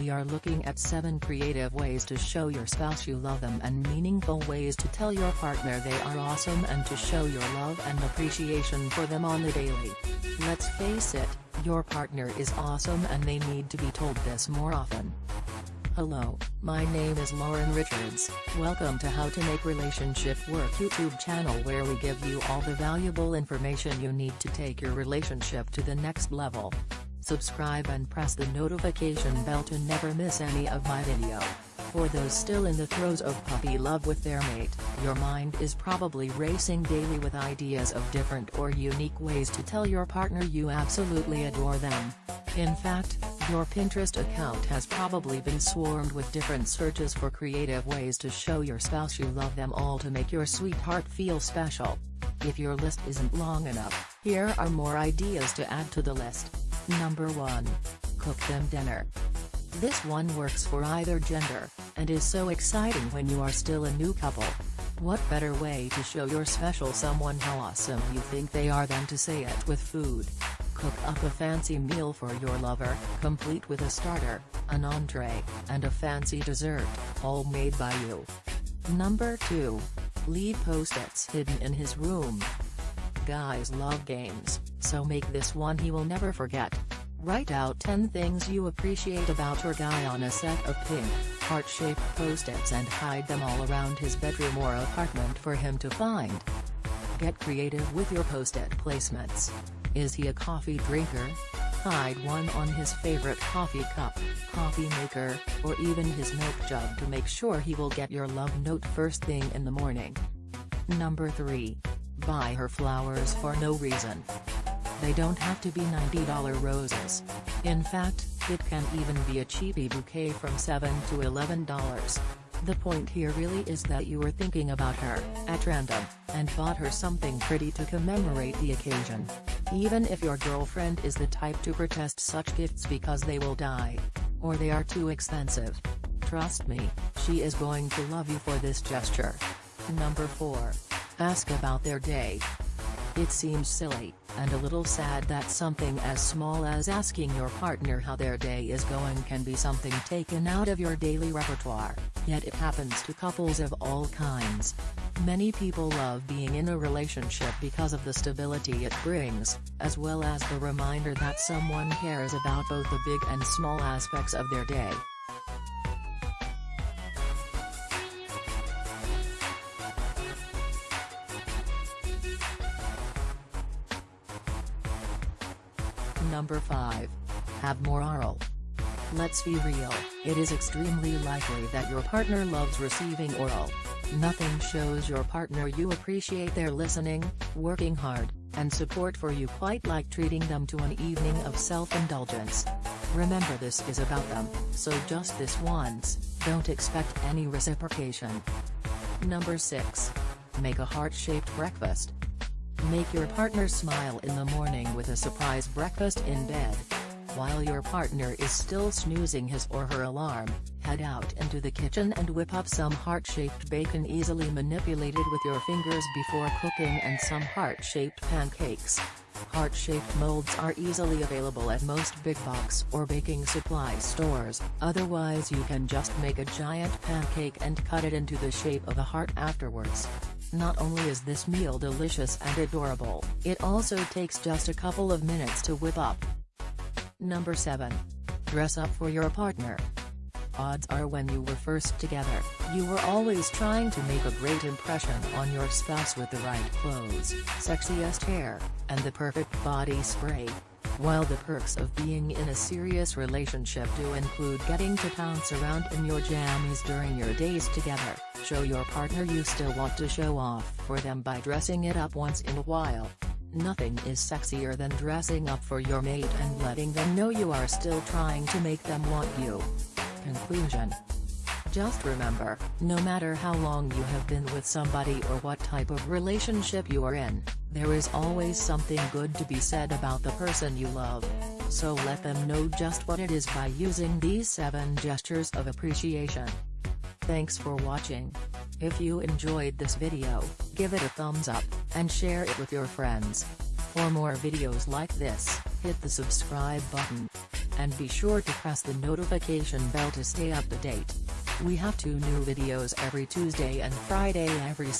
we are looking at 7 creative ways to show your spouse you love them and meaningful ways to tell your partner they are awesome and to show your love and appreciation for them on the daily. Let's face it, your partner is awesome and they need to be told this more often. Hello, my name is Lauren Richards, welcome to How to Make Relationship Work YouTube channel where we give you all the valuable information you need to take your relationship to the next level. Subscribe and press the notification bell to never miss any of my video. For those still in the throes of puppy love with their mate, your mind is probably racing daily with ideas of different or unique ways to tell your partner you absolutely adore them. In fact, your Pinterest account has probably been swarmed with different searches for creative ways to show your spouse you love them all to make your sweetheart feel special. If your list isn't long enough, here are more ideas to add to the list. Number 1. Cook them dinner. This one works for either gender, and is so exciting when you are still a new couple. What better way to show your special someone how awesome you think they are than to say it with food. Cook up a fancy meal for your lover, complete with a starter, an entree, and a fancy dessert, all made by you. Number 2. Leave post-its hidden in his room. Guys love games, so make this one he will never forget. Write out 10 things you appreciate about your guy on a set of pink, heart-shaped post-its and hide them all around his bedroom or apartment for him to find. Get creative with your post-it placements. Is he a coffee drinker? Hide one on his favorite coffee cup, coffee maker, or even his milk jug to make sure he will get your love note first thing in the morning. Number 3. Buy her flowers for no reason. They don't have to be $90 roses. In fact, it can even be a cheapy bouquet from 7 to $11. The point here really is that you were thinking about her, at random, and bought her something pretty to commemorate the occasion. Even if your girlfriend is the type to protest such gifts because they will die. Or they are too expensive. Trust me, she is going to love you for this gesture. Number 4. Ask about their day. It seems silly, and a little sad that something as small as asking your partner how their day is going can be something taken out of your daily repertoire, yet it happens to couples of all kinds. Many people love being in a relationship because of the stability it brings, as well as the reminder that someone cares about both the big and small aspects of their day. Number 5. Have more oral. Let's be real, it is extremely likely that your partner loves receiving oral. Nothing shows your partner you appreciate their listening, working hard, and support for you quite like treating them to an evening of self-indulgence. Remember this is about them, so just this once, don't expect any reciprocation. Number 6. Make a heart-shaped breakfast. Make your partner smile in the morning with a surprise breakfast in bed. While your partner is still snoozing his or her alarm, head out into the kitchen and whip up some heart-shaped bacon easily manipulated with your fingers before cooking and some heart-shaped pancakes. Heart-shaped molds are easily available at most big box or baking supply stores, otherwise you can just make a giant pancake and cut it into the shape of a heart afterwards. Not only is this meal delicious and adorable, it also takes just a couple of minutes to whip up. Number 7. Dress up for your partner. Odds are when you were first together, you were always trying to make a great impression on your spouse with the right clothes, sexiest hair, and the perfect body spray. While the perks of being in a serious relationship do include getting to pounce around in your jammies during your days together, show your partner you still want to show off for them by dressing it up once in a while. Nothing is sexier than dressing up for your mate and letting them know you are still trying to make them want you. Conclusion just remember, no matter how long you have been with somebody or what type of relationship you are in, there is always something good to be said about the person you love. So let them know just what it is by using these 7 gestures of appreciation. Thanks for watching. If you enjoyed this video, give it a thumbs up, and share it with your friends. For more videos like this, hit the subscribe button. And be sure to press the notification bell to stay up to date. We have two new videos every Tuesday and Friday every